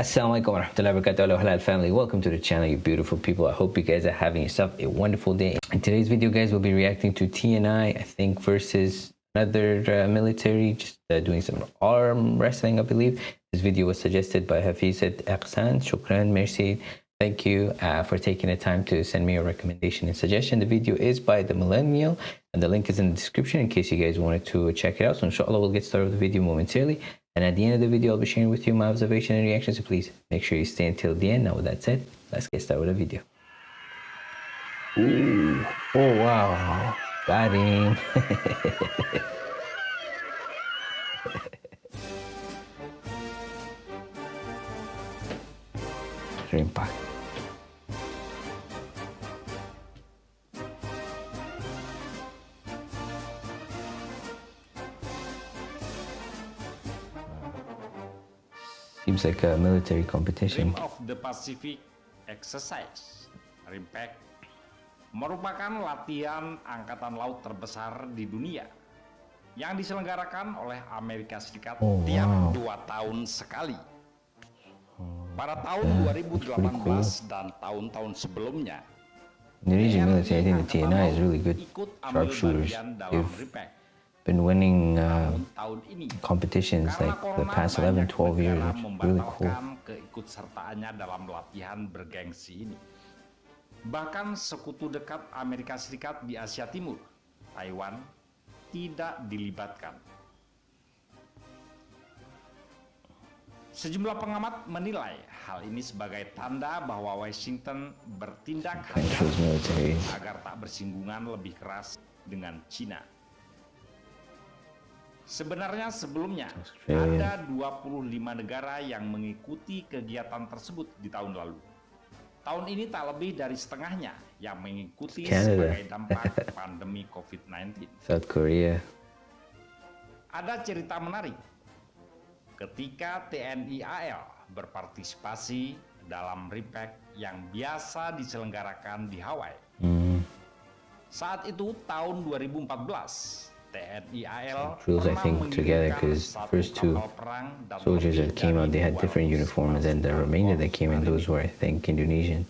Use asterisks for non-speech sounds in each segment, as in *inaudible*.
warahmatullahi wabarakatuh. Halal family. Welcome to the channel you beautiful people. I hope you guys are having yourself a wonderful day. In today's video guys we'll be reacting to tni i think versus another uh, military just uh, doing some arm wrestling i believe. This video was suggested by hafizat aqsan shukran merci. Thank you uh, for taking the time to send me a recommendation and suggestion. The video is by the millennial and the link is in the description in case you guys wanted to check it out. So inshallah we'll get started with the video momentarily and at the end of the video, I'll be sharing with you my observation and reaction. So please make sure you stay until the end. Now with that said, let's get started with the video. Ooh. Oh, wow. Got *laughs* him. Seems like a military competition. Rim of the Pacific Exercise, RIMPAC, merupakan latihan angkatan laut terbesar di dunia yang diselenggarakan oleh Amerika Serikat oh, tiap wow. dua tahun sekali. Pada tahun 2018 cool. dan tahun-tahun sebelumnya, Indonesian military, I think the TNI is really good sharpshooters. They've been winning uh, competitions like the past 11 12 years which really cool. keikutsertaannya dalam latihan bergengsi ini. Bahkan sekutu dekat Amerika Serikat di Asia Timur Taiwan tidak dilibatkan. Sejumlah pengamat menilai hal ini sebagai tanda bahwa Washington bertindak agar tak bersinggungan lebih keras dengan China. Sebenarnya sebelumnya ada 25 negara yang mengikuti kegiatan tersebut di tahun lalu. Tahun ini tak lebih dari setengahnya yang mengikuti Canada. sebagai dampak *laughs* pandemi COVID-19. South Korea. Ada cerita menarik. Ketika TNI AL berpartisipasi dalam RIPEC yang biasa diselenggarakan di Hawaii. Hmm. Saat itu tahun 2014, Drills, I think, together because first two soldiers that came out, they had different uniforms, and the remainder that came in, those were, I think, Indonesian.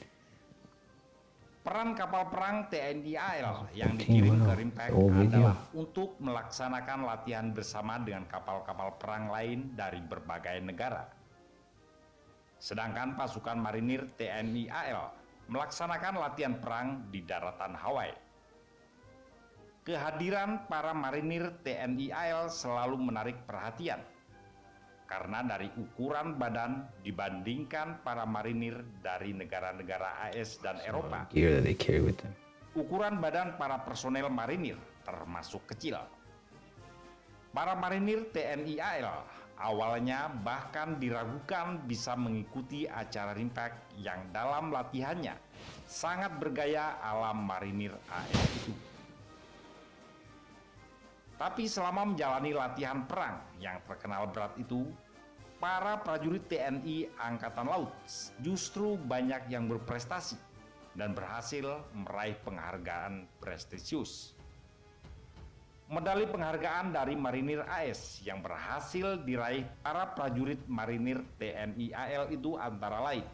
Peran kapal perang TNI AL yang dikirim ke adalah untuk melaksanakan latihan bersama dengan kapal-kapal perang lain dari berbagai negara. Sedangkan pasukan marinir TNI AL melaksanakan latihan perang di daratan Hawaii. Kehadiran para marinir TNI AL selalu menarik perhatian karena dari ukuran badan dibandingkan para marinir dari negara-negara AS dan Eropa. Ukuran badan para personel marinir termasuk kecil. Para marinir TNI AL awalnya bahkan diragukan bisa mengikuti acara rimpak yang dalam latihannya sangat bergaya alam marinir AS itu. Tapi selama menjalani latihan perang yang terkenal berat itu, para prajurit TNI Angkatan Laut justru banyak yang berprestasi dan berhasil meraih penghargaan prestisius. Medali penghargaan dari Marinir AS yang berhasil diraih para prajurit Marinir TNI AL itu antara lain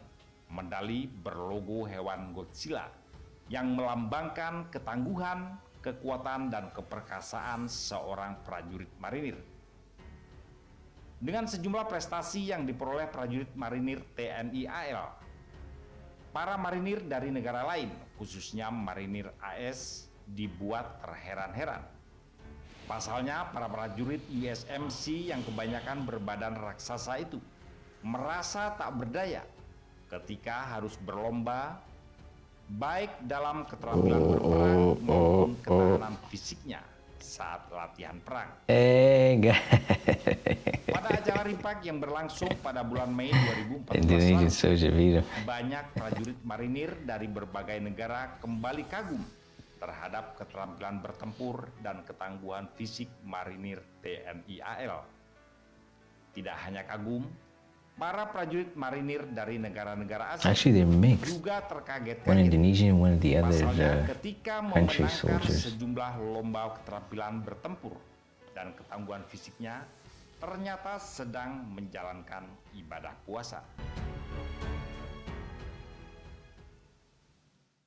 medali berlogo hewan Godzilla yang melambangkan ketangguhan, kekuatan dan keperkasaan seorang prajurit marinir. Dengan sejumlah prestasi yang diperoleh prajurit marinir TNI AL, para marinir dari negara lain, khususnya marinir AS, dibuat terheran-heran. Pasalnya, para prajurit USMC yang kebanyakan berbadan raksasa itu merasa tak berdaya ketika harus berlomba baik dalam keterampilan oh, berperang oh, maupun oh, ketahanan oh. fisiknya saat latihan perang. Eh, enggak. Pada acara Rimpak yang berlangsung pada bulan Mei 2014 banyak prajurit marinir dari berbagai negara kembali kagum terhadap keterampilan bertempur dan ketangguhan fisik marinir TNI AL. Tidak hanya kagum, Para prajurit marinir dari negara-negara asing Actually, they're mixed. juga terkaget one Indonesian, one the other Pasalnya, the ketika memenangkan sejumlah lomba keterampilan bertempur dan ketangguhan fisiknya ternyata sedang menjalankan ibadah puasa.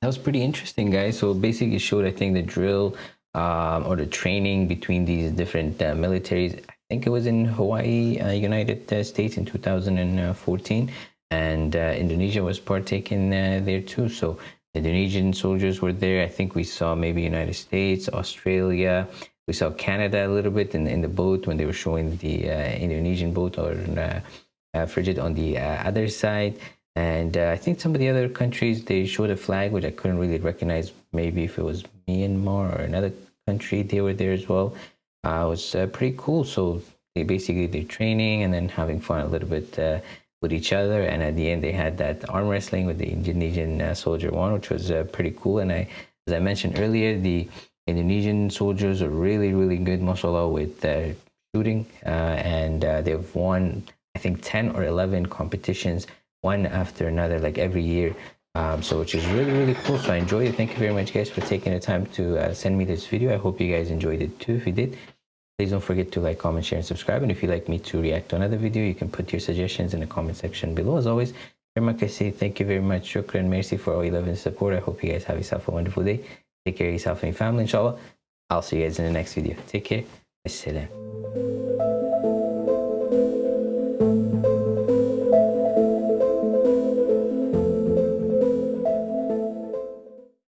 That was pretty interesting, guys. So basically, showed I think the drill um, or the training between these different uh, militaries I think it was in Hawaii, uh, United uh, States in 2014, and uh, Indonesia was partaking uh, there too. So Indonesian soldiers were there. I think we saw maybe United States, Australia. We saw Canada a little bit in, in the boat when they were showing the uh, Indonesian boat or frigate on the other side. And uh, I think some of the other countries they showed a flag which I couldn't really recognize. Maybe if it was Myanmar or another country, they were there as well. Uh, it was uh, pretty cool. So they basically they're training and then having fun a little bit uh, with each other. And at the end, they had that arm wrestling with the Indonesian uh, soldier one, which was uh, pretty cool. And I, as I mentioned earlier, the Indonesian soldiers are really really good, mashallah, with shooting, and they've won I think 10 or 11 competitions one after another, like every year. Um, so which is really really cool. So i enjoyed it. Thank you very much guys for taking the time to uh, send me this video. I hope you guys enjoyed it too. If you did please don't forget to like comment share and subscribe. And if you'd like me to react to another video you can put your suggestions in the comment section below. As always I say thank you very much. Shukran mercy for all your love and support. I hope you guys have yourself a wonderful day. Take care of yourself and your family inshallah. I'll see you guys in the next video. Take care. Assalam.